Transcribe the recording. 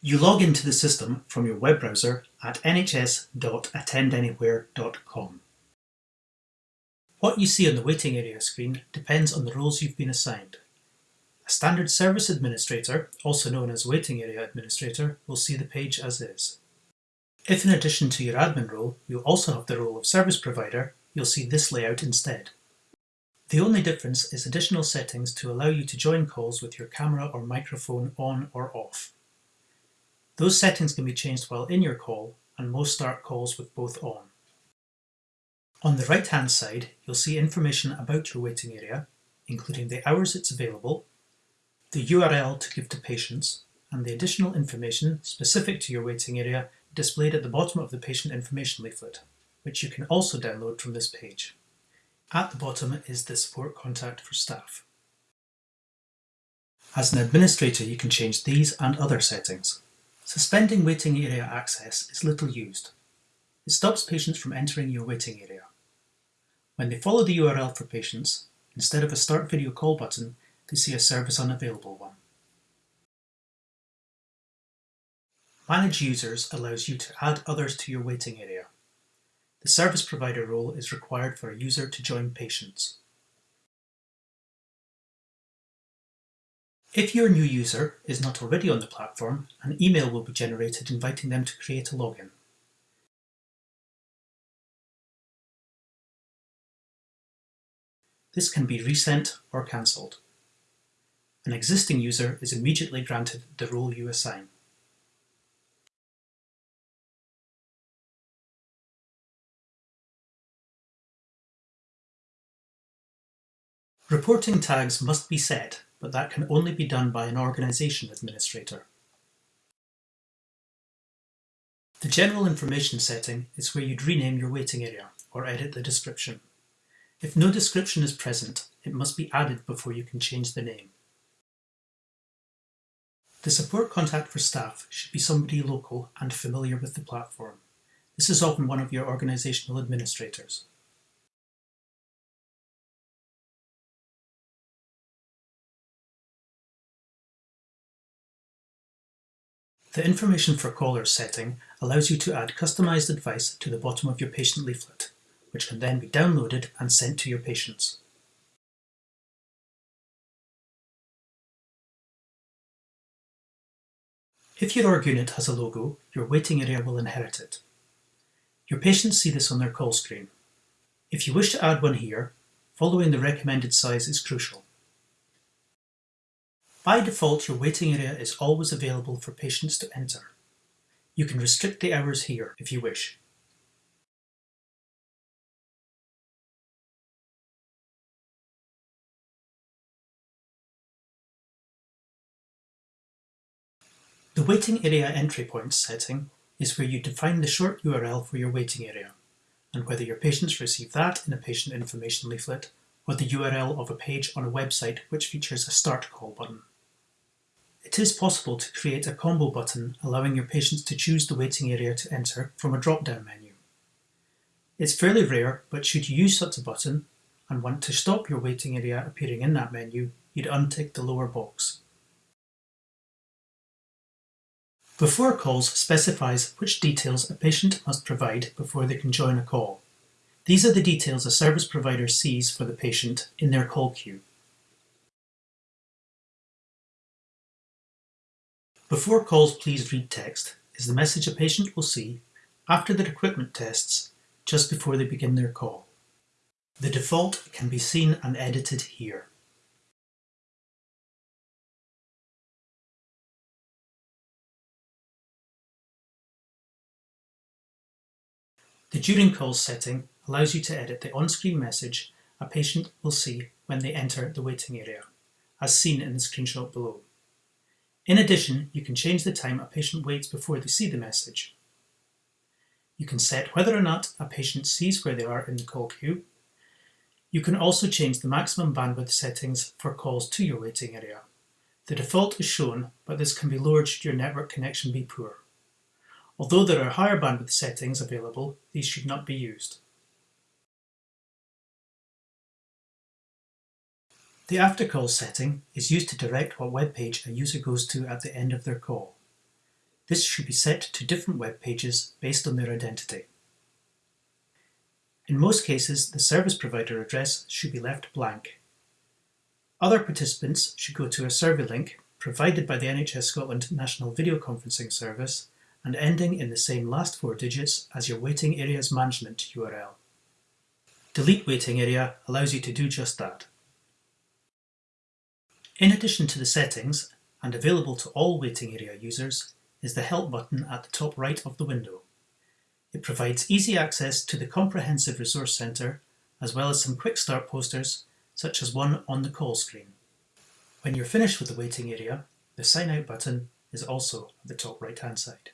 You log into the system from your web browser at nhs.attendanywhere.com. What you see on the waiting area screen depends on the roles you've been assigned. A standard service administrator, also known as waiting area administrator, will see the page as is. If in addition to your admin role, you also have the role of service provider, you'll see this layout instead. The only difference is additional settings to allow you to join calls with your camera or microphone on or off. Those settings can be changed while in your call, and most start calls with both on. On the right hand side, you'll see information about your waiting area, including the hours it's available, the URL to give to patients, and the additional information specific to your waiting area displayed at the bottom of the patient information leaflet, which you can also download from this page. At the bottom is the support contact for staff. As an administrator, you can change these and other settings. Suspending waiting area access is little used. It stops patients from entering your waiting area. When they follow the URL for patients, instead of a Start Video Call button, they see a Service Unavailable one. Manage Users allows you to add others to your waiting area. The service provider role is required for a user to join patients. If your new user is not already on the platform, an email will be generated inviting them to create a login. This can be resent or cancelled. An existing user is immediately granted the role you assign. Reporting tags must be set but that can only be done by an organization administrator. The general information setting is where you'd rename your waiting area or edit the description. If no description is present, it must be added before you can change the name. The support contact for staff should be somebody local and familiar with the platform. This is often one of your organizational administrators. The Information for Callers setting allows you to add customized advice to the bottom of your patient leaflet, which can then be downloaded and sent to your patients. If your org unit has a logo, your waiting area will inherit it. Your patients see this on their call screen. If you wish to add one here, following the recommended size is crucial. By default, your waiting area is always available for patients to enter. You can restrict the hours here if you wish. The waiting area entry point setting is where you define the short URL for your waiting area and whether your patients receive that in a patient information leaflet or the URL of a page on a website which features a start call button. It is possible to create a combo button allowing your patients to choose the waiting area to enter from a drop-down menu. It's fairly rare, but should you use such a button and want to stop your waiting area appearing in that menu, you'd untick the lower box. Before calls specifies which details a patient must provide before they can join a call. These are the details a service provider sees for the patient in their call queue. Before calls please read text is the message a patient will see after their equipment tests just before they begin their call. The default can be seen and edited here. The During Calls setting allows you to edit the on-screen message a patient will see when they enter the waiting area, as seen in the screenshot below. In addition, you can change the time a patient waits before they see the message. You can set whether or not a patient sees where they are in the call queue. You can also change the maximum bandwidth settings for calls to your waiting area. The default is shown, but this can be lowered should your network connection be poor. Although there are higher bandwidth settings available, these should not be used. The after call setting is used to direct what web page a user goes to at the end of their call. This should be set to different web pages based on their identity. In most cases, the service provider address should be left blank. Other participants should go to a survey link provided by the NHS Scotland National Video Conferencing Service and ending in the same last four digits as your waiting area's management URL. Delete waiting area allows you to do just that. In addition to the settings, and available to all waiting area users, is the Help button at the top right of the window. It provides easy access to the Comprehensive Resource Centre, as well as some quick start posters, such as one on the call screen. When you're finished with the waiting area, the Sign Out button is also at the top right hand side.